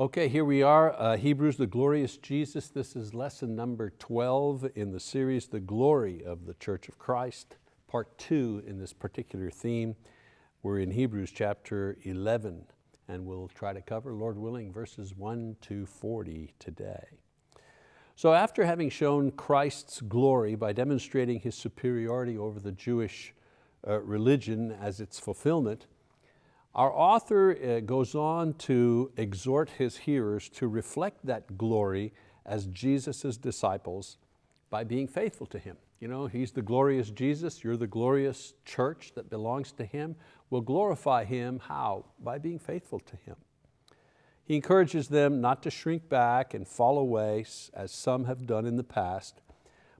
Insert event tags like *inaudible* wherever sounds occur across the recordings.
Okay, here we are, uh, Hebrews, the glorious Jesus. This is lesson number 12 in the series, The Glory of the Church of Christ, part two in this particular theme. We're in Hebrews chapter 11, and we'll try to cover, Lord willing, verses one to 40 today. So after having shown Christ's glory by demonstrating His superiority over the Jewish uh, religion as its fulfillment, our author uh, goes on to exhort his hearers to reflect that glory as Jesus' disciples by being faithful to Him. You know, He's the glorious Jesus, you're the glorious church that belongs to Him. We'll glorify Him, how? By being faithful to Him. He encourages them not to shrink back and fall away as some have done in the past,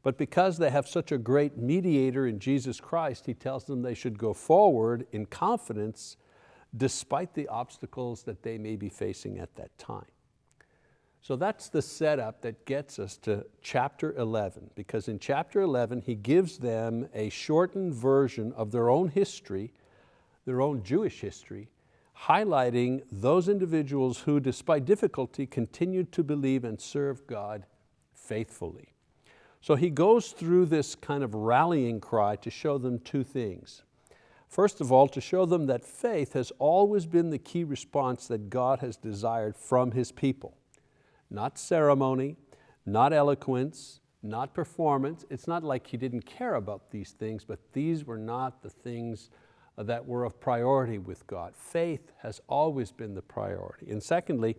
but because they have such a great mediator in Jesus Christ, He tells them they should go forward in confidence despite the obstacles that they may be facing at that time. So that's the setup that gets us to chapter 11, because in chapter 11 he gives them a shortened version of their own history, their own Jewish history, highlighting those individuals who despite difficulty continued to believe and serve God faithfully. So he goes through this kind of rallying cry to show them two things. First of all, to show them that faith has always been the key response that God has desired from His people. Not ceremony, not eloquence, not performance. It's not like He didn't care about these things, but these were not the things that were of priority with God. Faith has always been the priority. And secondly,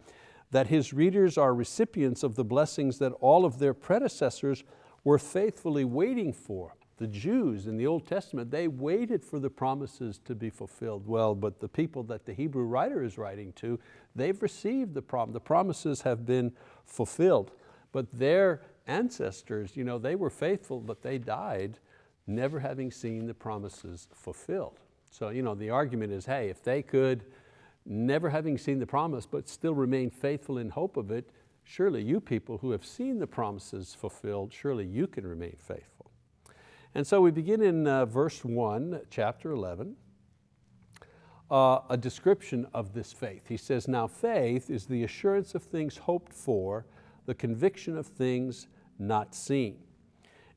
that His readers are recipients of the blessings that all of their predecessors were faithfully waiting for the Jews in the Old Testament, they waited for the promises to be fulfilled. Well, but the people that the Hebrew writer is writing to, they've received the promise. The promises have been fulfilled. But their ancestors, you know, they were faithful, but they died never having seen the promises fulfilled. So you know, the argument is, hey, if they could, never having seen the promise, but still remain faithful in hope of it, surely you people who have seen the promises fulfilled, surely you can remain faithful. And so we begin in uh, verse one, chapter 11, uh, a description of this faith. He says, now faith is the assurance of things hoped for, the conviction of things not seen.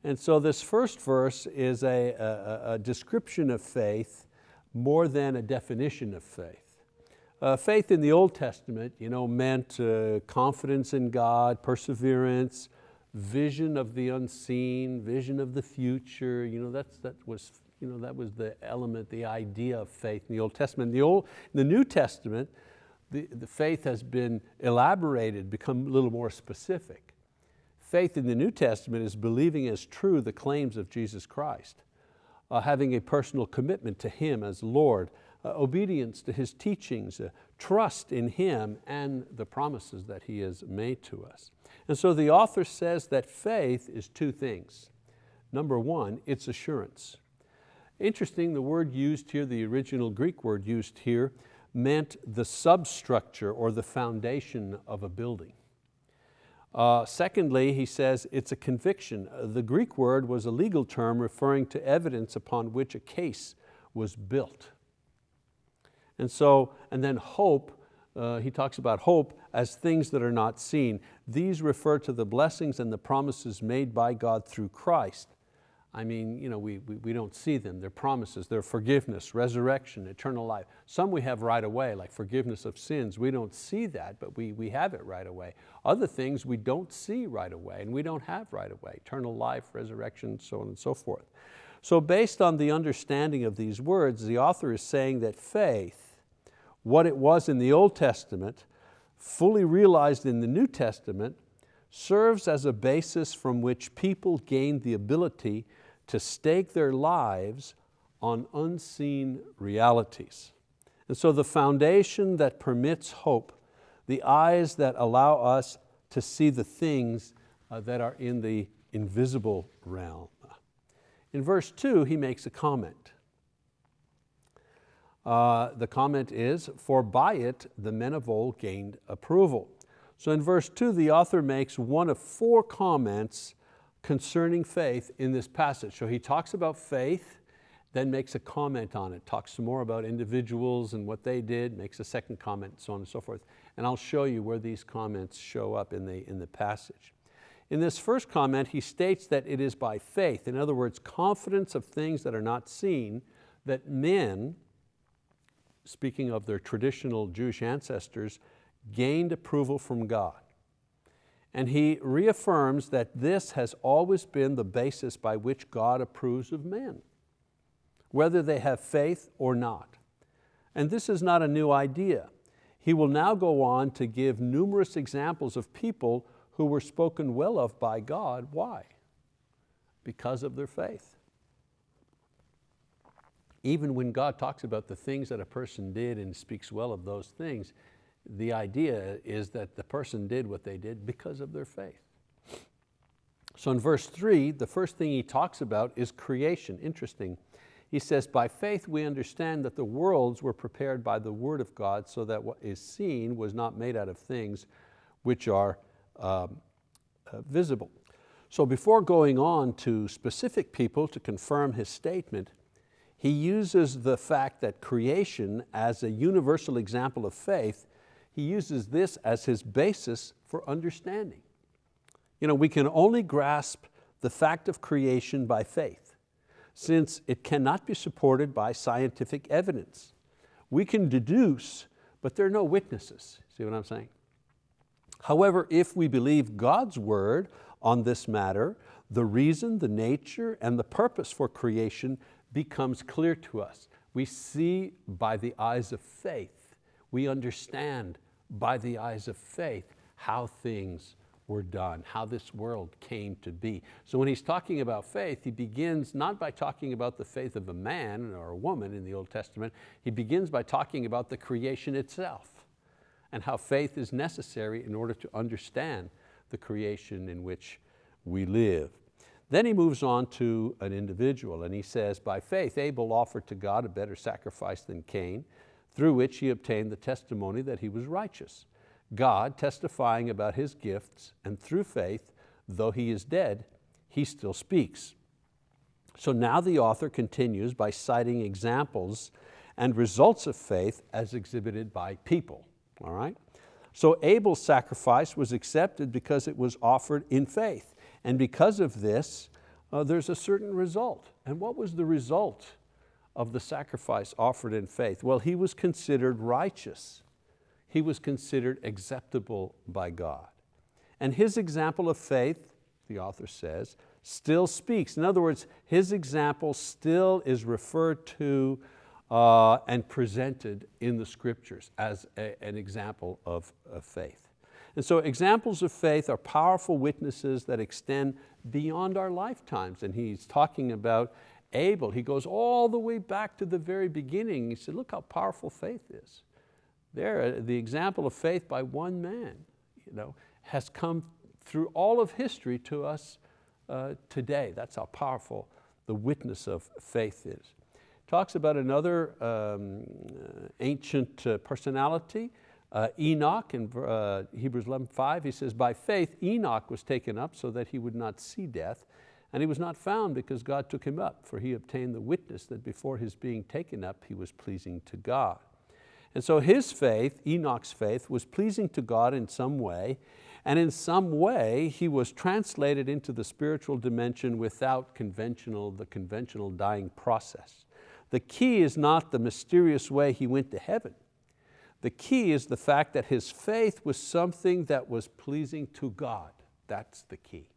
And so this first verse is a, a, a description of faith more than a definition of faith. Uh, faith in the Old Testament you know, meant uh, confidence in God, perseverance, vision of the unseen, vision of the future. You know, that's, that, was, you know, that was the element, the idea of faith in the Old Testament. In the, Old, in the New Testament, the, the faith has been elaborated, become a little more specific. Faith in the New Testament is believing as true the claims of Jesus Christ, uh, having a personal commitment to Him as Lord, uh, obedience to His teachings, uh, trust in Him and the promises that He has made to us. And so the author says that faith is two things. Number one, it's assurance. Interesting, the word used here, the original Greek word used here, meant the substructure or the foundation of a building. Uh, secondly, he says it's a conviction. The Greek word was a legal term referring to evidence upon which a case was built. And so, and then hope, uh, he talks about hope as things that are not seen. These refer to the blessings and the promises made by God through Christ. I mean, you know, we, we, we don't see them. They're promises, they're forgiveness, resurrection, eternal life. Some we have right away, like forgiveness of sins. We don't see that, but we, we have it right away. Other things we don't see right away and we don't have right away. Eternal life, resurrection, so on and so forth. So based on the understanding of these words, the author is saying that faith, what it was in the Old Testament, fully realized in the New Testament, serves as a basis from which people gain the ability to stake their lives on unseen realities. And so the foundation that permits hope, the eyes that allow us to see the things uh, that are in the invisible realm. In verse two, he makes a comment. Uh, the comment is, for by it the men of old gained approval. So in verse two, the author makes one of four comments concerning faith in this passage. So he talks about faith, then makes a comment on it, talks some more about individuals and what they did, makes a second comment, so on and so forth. And I'll show you where these comments show up in the, in the passage. In this first comment, he states that it is by faith, in other words, confidence of things that are not seen, that men, speaking of their traditional Jewish ancestors, gained approval from God. And he reaffirms that this has always been the basis by which God approves of men, whether they have faith or not. And this is not a new idea. He will now go on to give numerous examples of people who were spoken well of by God. Why? Because of their faith. Even when God talks about the things that a person did and speaks well of those things, the idea is that the person did what they did because of their faith. So in verse three, the first thing he talks about is creation. Interesting. He says, by faith we understand that the worlds were prepared by the word of God so that what is seen was not made out of things which are um, uh, visible. So before going on to specific people to confirm his statement, he uses the fact that creation as a universal example of faith he uses this as his basis for understanding. You know, we can only grasp the fact of creation by faith, since it cannot be supported by scientific evidence. We can deduce, but there are no witnesses. See what I'm saying? However, if we believe God's word on this matter, the reason, the nature, and the purpose for creation becomes clear to us. We see by the eyes of faith. We understand by the eyes of faith how things were done, how this world came to be. So when he's talking about faith, he begins not by talking about the faith of a man or a woman in the Old Testament, he begins by talking about the creation itself and how faith is necessary in order to understand the creation in which we live. Then he moves on to an individual and he says, by faith Abel offered to God a better sacrifice than Cain, through which he obtained the testimony that he was righteous. God testifying about his gifts, and through faith, though he is dead, he still speaks. So now the author continues by citing examples and results of faith as exhibited by people, all right? So Abel's sacrifice was accepted because it was offered in faith. And because of this, uh, there's a certain result. And what was the result of the sacrifice offered in faith? Well, he was considered righteous. He was considered acceptable by God. And his example of faith, the author says, still speaks. In other words, his example still is referred to uh, and presented in the scriptures as a, an example of, of faith. And so examples of faith are powerful witnesses that extend beyond our lifetimes. And he's talking about Abel, he goes all the way back to the very beginning. He said, look how powerful faith is. There, uh, the example of faith by one man you know, has come through all of history to us uh, today. That's how powerful the witness of faith is. Talks about another um, uh, ancient uh, personality, uh, Enoch in uh, Hebrews 11.5, he says, by faith Enoch was taken up so that he would not see death, and he was not found because God took him up, for he obtained the witness that before his being taken up, he was pleasing to God. And so his faith, Enoch's faith, was pleasing to God in some way, and in some way he was translated into the spiritual dimension without conventional, the conventional dying process. The key is not the mysterious way he went to heaven. The key is the fact that his faith was something that was pleasing to God. That's the key.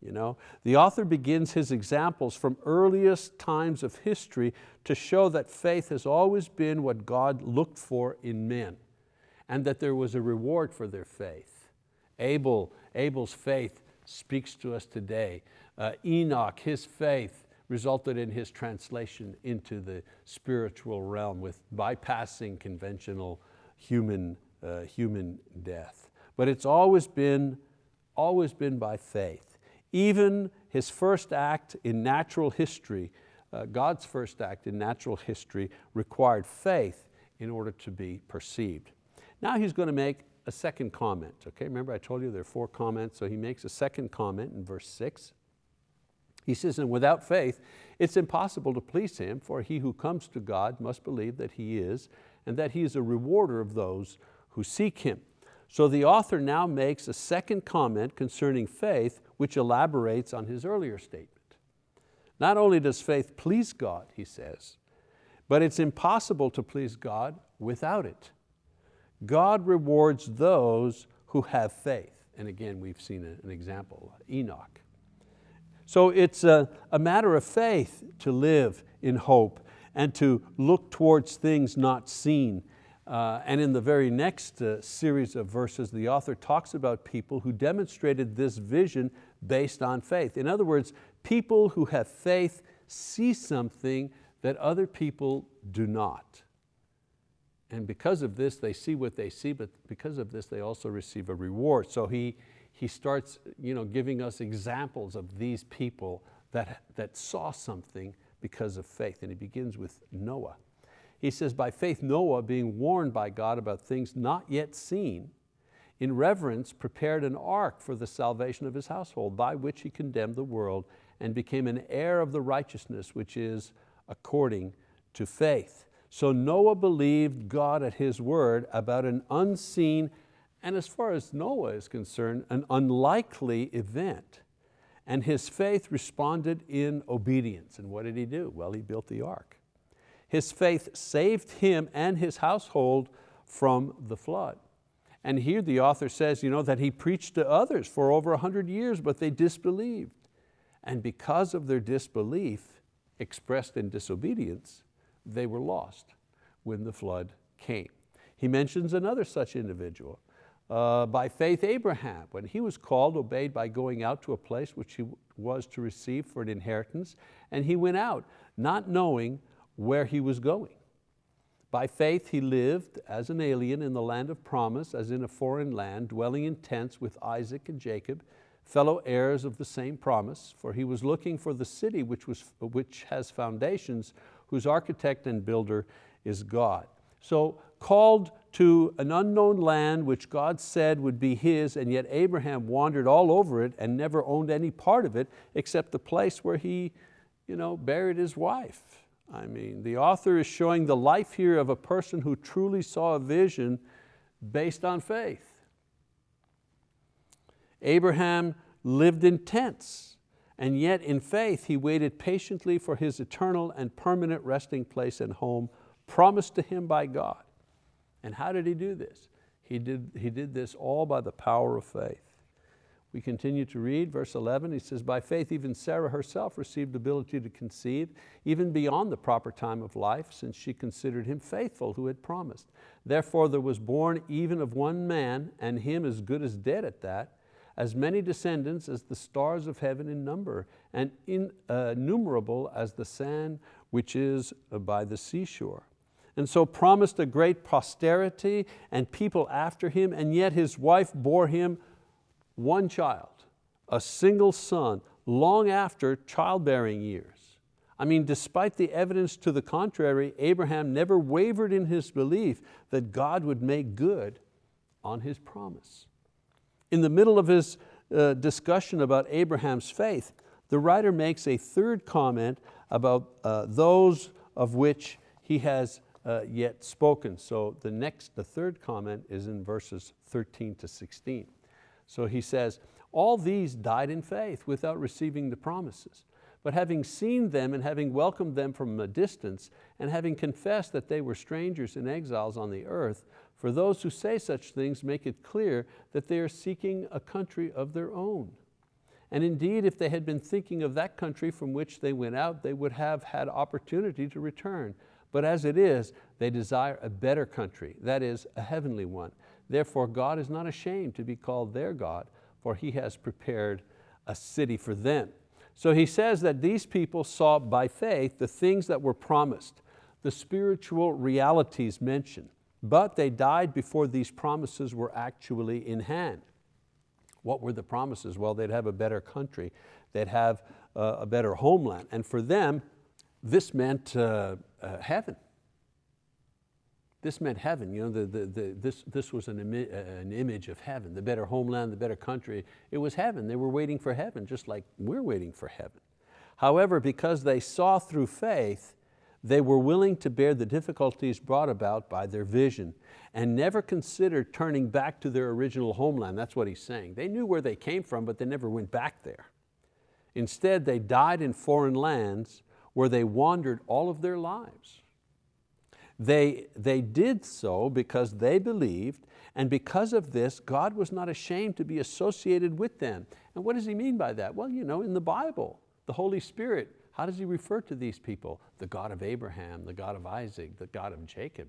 You know? The author begins his examples from earliest times of history to show that faith has always been what God looked for in men and that there was a reward for their faith. Abel, Abel's faith speaks to us today. Uh, Enoch, his faith resulted in his translation into the spiritual realm with bypassing conventional human, uh, human death. But it's always been, always been by faith. Even his first act in natural history, uh, God's first act in natural history required faith in order to be perceived. Now he's going to make a second comment. Okay, remember I told you there are four comments, so he makes a second comment in verse six. He says, and without faith, it's impossible to please Him, for he who comes to God must believe that He is, and that He is a rewarder of those who seek Him. So the author now makes a second comment concerning faith which elaborates on his earlier statement. Not only does faith please God, he says, but it's impossible to please God without it. God rewards those who have faith. And again, we've seen an example, Enoch. So it's a, a matter of faith to live in hope and to look towards things not seen. Uh, and in the very next uh, series of verses, the author talks about people who demonstrated this vision based on faith. In other words, people who have faith see something that other people do not. And because of this, they see what they see, but because of this, they also receive a reward. So he, he starts you know, giving us examples of these people that, that saw something because of faith. And he begins with Noah. He says, by faith Noah, being warned by God about things not yet seen, in reverence prepared an ark for the salvation of his household, by which he condemned the world and became an heir of the righteousness which is according to faith. So Noah believed God at his word about an unseen and as far as Noah is concerned, an unlikely event. And his faith responded in obedience. And what did he do? Well, he built the ark. His faith saved him and his household from the flood. And here the author says you know, that he preached to others for over a hundred years, but they disbelieved. And because of their disbelief, expressed in disobedience, they were lost when the flood came. He mentions another such individual, uh, by faith Abraham, when he was called, obeyed by going out to a place which he was to receive for an inheritance, and he went out, not knowing where he was going. By faith he lived as an alien in the land of promise, as in a foreign land, dwelling in tents with Isaac and Jacob, fellow heirs of the same promise, for he was looking for the city which, was, which has foundations, whose architect and builder is God. So called to an unknown land which God said would be his, and yet Abraham wandered all over it and never owned any part of it except the place where he you know, buried his wife. I mean, the author is showing the life here of a person who truly saw a vision based on faith. Abraham lived in tents, and yet in faith he waited patiently for his eternal and permanent resting place and home promised to him by God. And how did he do this? He did, he did this all by the power of faith. We continue to read verse 11, he says, by faith even Sarah herself received ability to conceive, even beyond the proper time of life, since she considered him faithful who had promised. Therefore there was born even of one man, and him as good as dead at that, as many descendants as the stars of heaven in number, and innumerable uh, as the sand which is by the seashore and so promised a great posterity and people after him, and yet his wife bore him one child, a single son, long after childbearing years. I mean, despite the evidence to the contrary, Abraham never wavered in his belief that God would make good on his promise. In the middle of his uh, discussion about Abraham's faith, the writer makes a third comment about uh, those of which he has uh, yet spoken. So the next, the third comment is in verses 13 to 16. So he says, all these died in faith without receiving the promises. But having seen them and having welcomed them from a distance and having confessed that they were strangers and exiles on the earth, for those who say such things make it clear that they are seeking a country of their own. And indeed, if they had been thinking of that country from which they went out, they would have had opportunity to return. But as it is, they desire a better country, that is, a heavenly one. Therefore, God is not ashamed to be called their God, for He has prepared a city for them. So he says that these people saw by faith the things that were promised, the spiritual realities mentioned, but they died before these promises were actually in hand. What were the promises? Well, they'd have a better country, they'd have uh, a better homeland, and for them, this meant uh, uh, heaven. This meant heaven, you know, the, the, the, this, this was an, imi uh, an image of heaven, the better homeland, the better country. It was heaven, they were waiting for heaven, just like we're waiting for heaven. However, because they saw through faith, They were willing to bear the difficulties brought about by their vision and never considered turning back to their original homeland. That's what he's saying. They knew where they came from, but they never went back there. Instead, they died in foreign lands where they wandered all of their lives. They, they did so because they believed, and because of this, God was not ashamed to be associated with them. And what does he mean by that? Well, you know, in the Bible, the Holy Spirit, how does he refer to these people? The God of Abraham, the God of Isaac, the God of Jacob.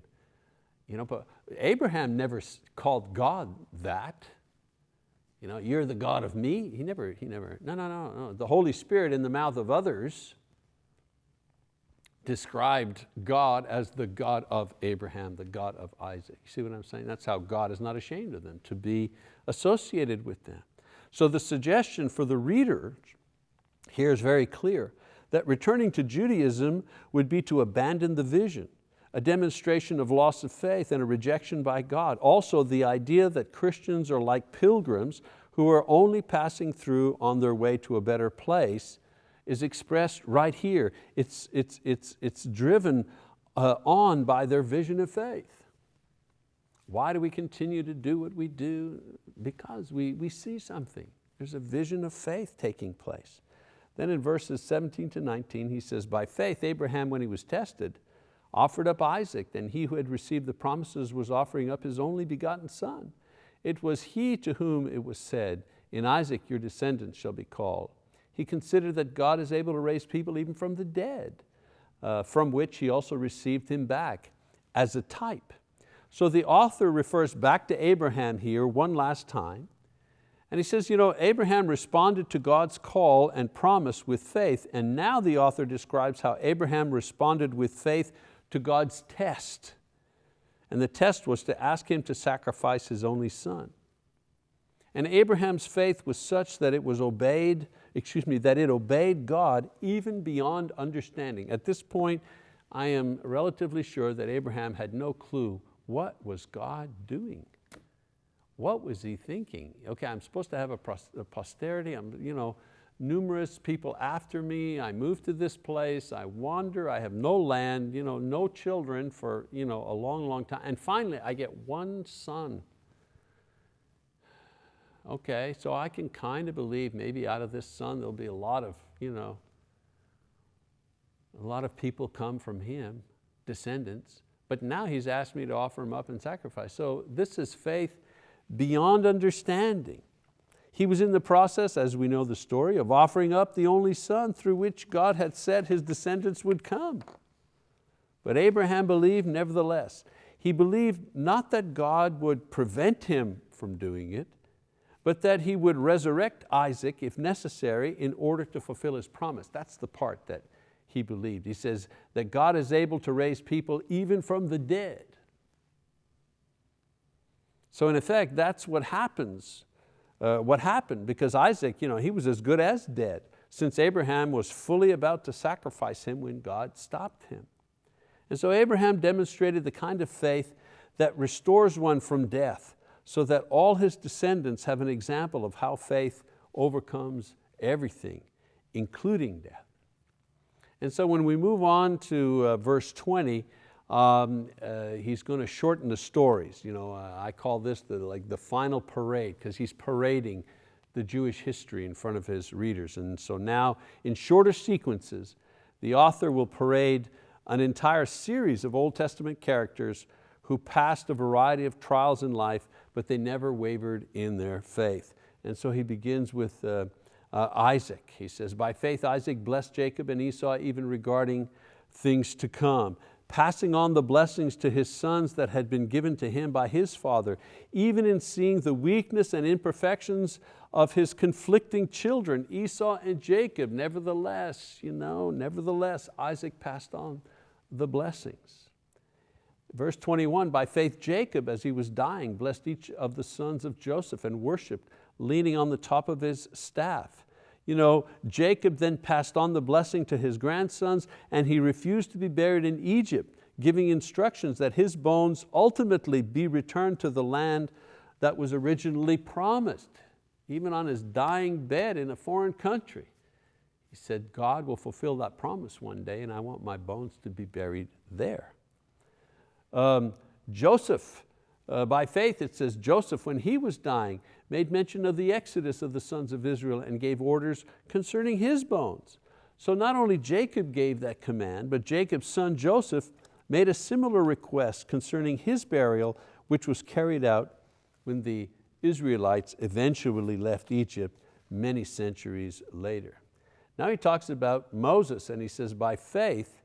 You know, but Abraham never called God that. You know, you're the God of me. He never, he never, no, no, no, no. The Holy Spirit in the mouth of others described God as the God of Abraham, the God of Isaac. You see what I'm saying? That's how God is not ashamed of them, to be associated with them. So the suggestion for the reader here is very clear, that returning to Judaism would be to abandon the vision, a demonstration of loss of faith and a rejection by God. Also the idea that Christians are like pilgrims who are only passing through on their way to a better place is expressed right here. It's, it's, it's, it's driven uh, on by their vision of faith. Why do we continue to do what we do? Because we, we see something. There's a vision of faith taking place. Then in verses 17 to 19, he says, by faith Abraham, when he was tested, offered up Isaac, then he who had received the promises was offering up his only begotten son. It was he to whom it was said, in Isaac your descendants shall be called. He considered that God is able to raise people even from the dead, uh, from which he also received him back as a type. So the author refers back to Abraham here one last time, and he says, you know, Abraham responded to God's call and promise with faith, and now the author describes how Abraham responded with faith to God's test. And the test was to ask him to sacrifice his only son. And Abraham's faith was such that it was obeyed excuse me, that it obeyed God even beyond understanding. At this point, I am relatively sure that Abraham had no clue what was God doing. What was he thinking? Okay, I'm supposed to have a posterity, I'm, you know, numerous people after me, I move to this place, I wander, I have no land, you know, no children for you know, a long, long time, and finally I get one son okay, so I can kind of believe maybe out of this son there'll be a lot of, you know, a lot of people come from him, descendants, but now he's asked me to offer him up in sacrifice. So this is faith beyond understanding. He was in the process, as we know the story, of offering up the only son through which God had said his descendants would come. But Abraham believed nevertheless. He believed not that God would prevent him from doing it, but that he would resurrect Isaac if necessary in order to fulfill his promise. That's the part that he believed. He says that God is able to raise people even from the dead. So in effect, that's what happens, uh, what happened because Isaac, you know, he was as good as dead since Abraham was fully about to sacrifice him when God stopped him. And so Abraham demonstrated the kind of faith that restores one from death so that all his descendants have an example of how faith overcomes everything, including death. And so when we move on to uh, verse 20, um, uh, he's going to shorten the stories. You know, uh, I call this the, like the final parade because he's parading the Jewish history in front of his readers. And so now in shorter sequences, the author will parade an entire series of Old Testament characters who passed a variety of trials in life but they never wavered in their faith. And so he begins with uh, uh, Isaac. He says, by faith Isaac blessed Jacob and Esau even regarding things to come, passing on the blessings to his sons that had been given to him by his father, even in seeing the weakness and imperfections of his conflicting children, Esau and Jacob. Nevertheless, you know, nevertheless, Isaac passed on the blessings. Verse 21, by faith Jacob, as he was dying, blessed each of the sons of Joseph and worshiped, leaning on the top of his staff. You know, Jacob then passed on the blessing to his grandsons and he refused to be buried in Egypt, giving instructions that his bones ultimately be returned to the land that was originally promised, even on his dying bed in a foreign country. He said, God will fulfill that promise one day and I want my bones to be buried there. Um, Joseph, uh, by faith it says, Joseph when he was dying made mention of the exodus of the sons of Israel and gave orders concerning his bones. So not only Jacob gave that command, but Jacob's son Joseph made a similar request concerning his burial, which was carried out when the Israelites eventually left Egypt many centuries later. Now he talks about Moses and he says, by faith,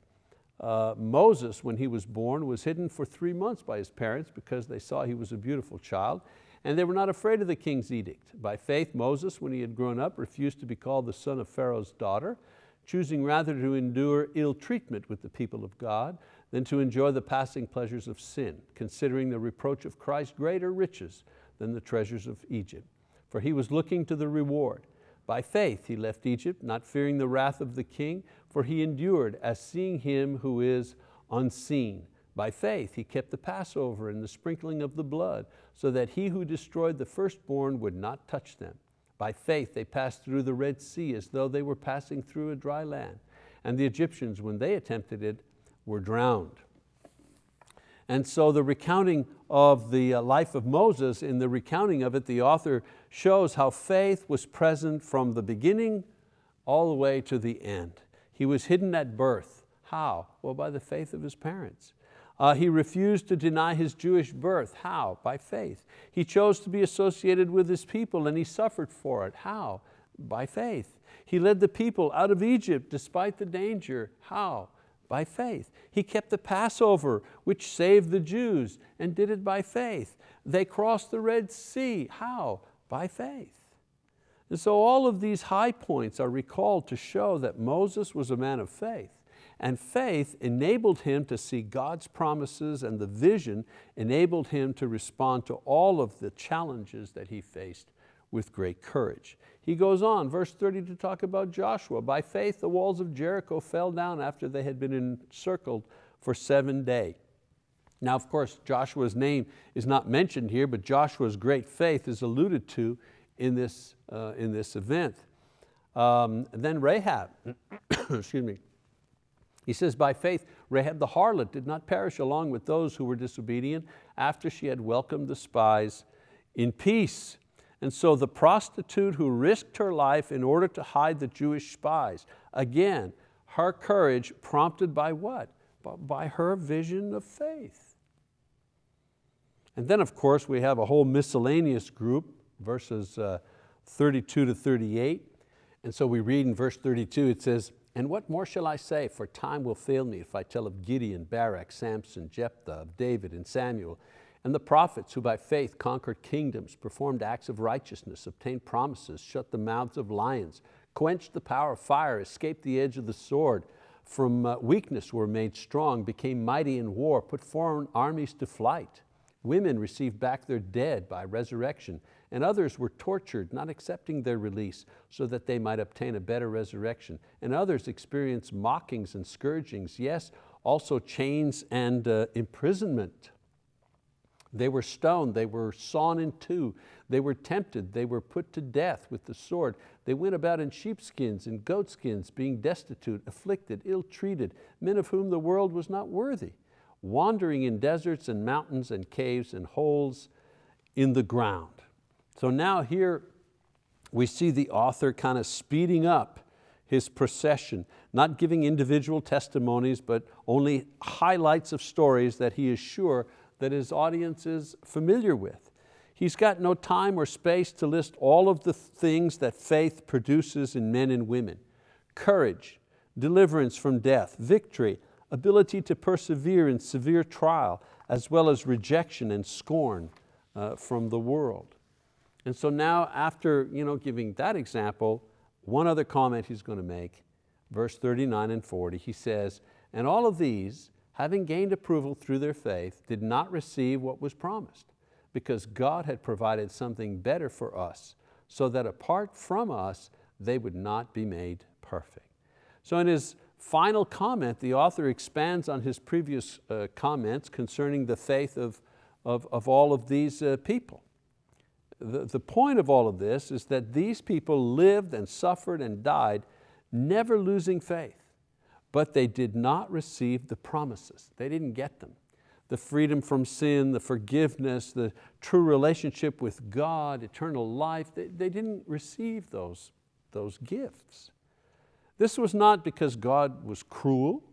uh, Moses, when he was born, was hidden for three months by his parents because they saw he was a beautiful child and they were not afraid of the king's edict. By faith, Moses, when he had grown up, refused to be called the son of Pharaoh's daughter, choosing rather to endure ill treatment with the people of God than to enjoy the passing pleasures of sin, considering the reproach of Christ greater riches than the treasures of Egypt. For he was looking to the reward. By faith he left Egypt, not fearing the wrath of the king, for he endured as seeing him who is unseen. By faith he kept the Passover and the sprinkling of the blood, so that he who destroyed the firstborn would not touch them. By faith they passed through the Red Sea as though they were passing through a dry land. And the Egyptians, when they attempted it, were drowned. And so the recounting of the uh, life of Moses, in the recounting of it, the author shows how faith was present from the beginning all the way to the end. He was hidden at birth. How? Well, by the faith of his parents. Uh, he refused to deny his Jewish birth. How? By faith. He chose to be associated with his people and he suffered for it. How? By faith. He led the people out of Egypt despite the danger. How? By faith. He kept the Passover, which saved the Jews, and did it by faith. They crossed the Red Sea. How? By faith. And so all of these high points are recalled to show that Moses was a man of faith. And faith enabled him to see God's promises and the vision enabled him to respond to all of the challenges that he faced with great courage. He goes on, verse 30 to talk about Joshua. By faith the walls of Jericho fell down after they had been encircled for seven days. Now of course Joshua's name is not mentioned here, but Joshua's great faith is alluded to in this, uh, in this event. Um, then Rahab, *coughs* excuse me, he says, by faith, Rahab the harlot did not perish along with those who were disobedient after she had welcomed the spies in peace. And so the prostitute who risked her life in order to hide the Jewish spies, again, her courage prompted by what? By her vision of faith. And then of course we have a whole miscellaneous group, verses uh, 32 to 38. And so we read in verse 32, it says, and what more shall I say, for time will fail me if I tell of Gideon, Barak, Samson, Jephthah, of David and Samuel, and the prophets who by faith conquered kingdoms, performed acts of righteousness, obtained promises, shut the mouths of lions, quenched the power of fire, escaped the edge of the sword, from uh, weakness were made strong, became mighty in war, put foreign armies to flight. Women received back their dead by resurrection, and others were tortured, not accepting their release, so that they might obtain a better resurrection. And others experienced mockings and scourgings, yes, also chains and uh, imprisonment. They were stoned, they were sawn in two, they were tempted, they were put to death with the sword. They went about in sheepskins and goatskins, being destitute, afflicted, ill-treated, men of whom the world was not worthy, wandering in deserts and mountains and caves and holes in the ground. So now here we see the author kind of speeding up his procession, not giving individual testimonies, but only highlights of stories that he is sure that his audience is familiar with. He's got no time or space to list all of the things that faith produces in men and women. Courage, deliverance from death, victory, ability to persevere in severe trial, as well as rejection and scorn uh, from the world. And so now after you know, giving that example, one other comment he's going to make, verse 39 and 40, he says, and all of these, having gained approval through their faith, did not receive what was promised, because God had provided something better for us, so that apart from us, they would not be made perfect. So in his final comment, the author expands on his previous uh, comments concerning the faith of, of, of all of these uh, people the, the point of all of this is that these people lived and suffered and died never losing faith, but they did not receive the promises. They didn't get them. The freedom from sin, the forgiveness, the true relationship with God, eternal life, they, they didn't receive those, those gifts. This was not because God was cruel,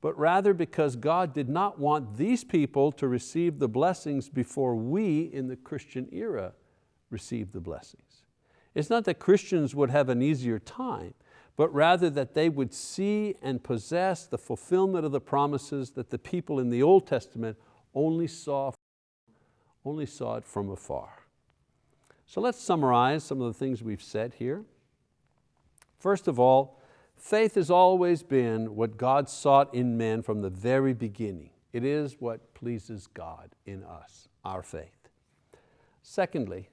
but rather because God did not want these people to receive the blessings before we in the Christian era received the blessings. It's not that Christians would have an easier time, but rather that they would see and possess the fulfillment of the promises that the people in the Old Testament only saw, only saw it from afar. So let's summarize some of the things we've said here. First of all, Faith has always been what God sought in men from the very beginning. It is what pleases God in us, our faith. Secondly,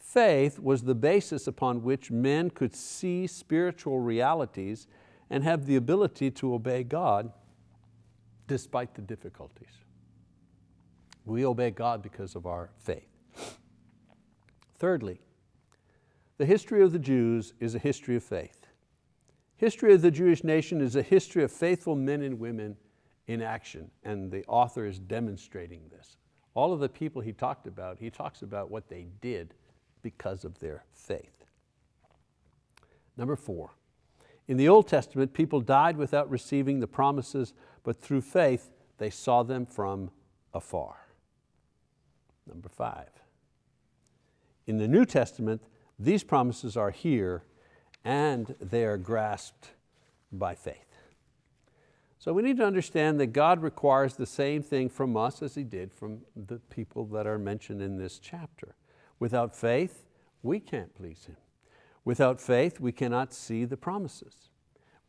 faith was the basis upon which men could see spiritual realities and have the ability to obey God despite the difficulties. We obey God because of our faith. Thirdly, the history of the Jews is a history of faith. History of the Jewish nation is a history of faithful men and women in action, and the author is demonstrating this. All of the people he talked about, he talks about what they did because of their faith. Number four, in the Old Testament, people died without receiving the promises, but through faith, they saw them from afar. Number five, in the New Testament, these promises are here and they are grasped by faith. So we need to understand that God requires the same thing from us as He did from the people that are mentioned in this chapter. Without faith, we can't please Him. Without faith, we cannot see the promises.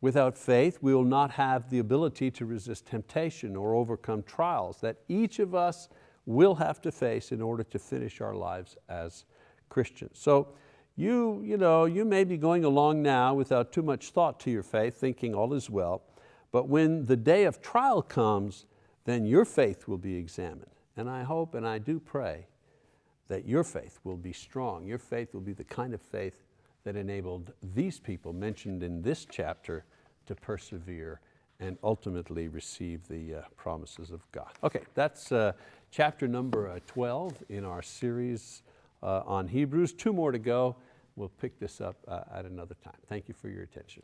Without faith, we will not have the ability to resist temptation or overcome trials that each of us will have to face in order to finish our lives as Christians. So you, you, know, you may be going along now without too much thought to your faith, thinking all is well, but when the day of trial comes, then your faith will be examined. And I hope and I do pray that your faith will be strong. Your faith will be the kind of faith that enabled these people mentioned in this chapter to persevere and ultimately receive the uh, promises of God. Okay, that's uh, chapter number uh, 12 in our series uh, on Hebrews. Two more to go. We'll pick this up uh, at another time. Thank you for your attention.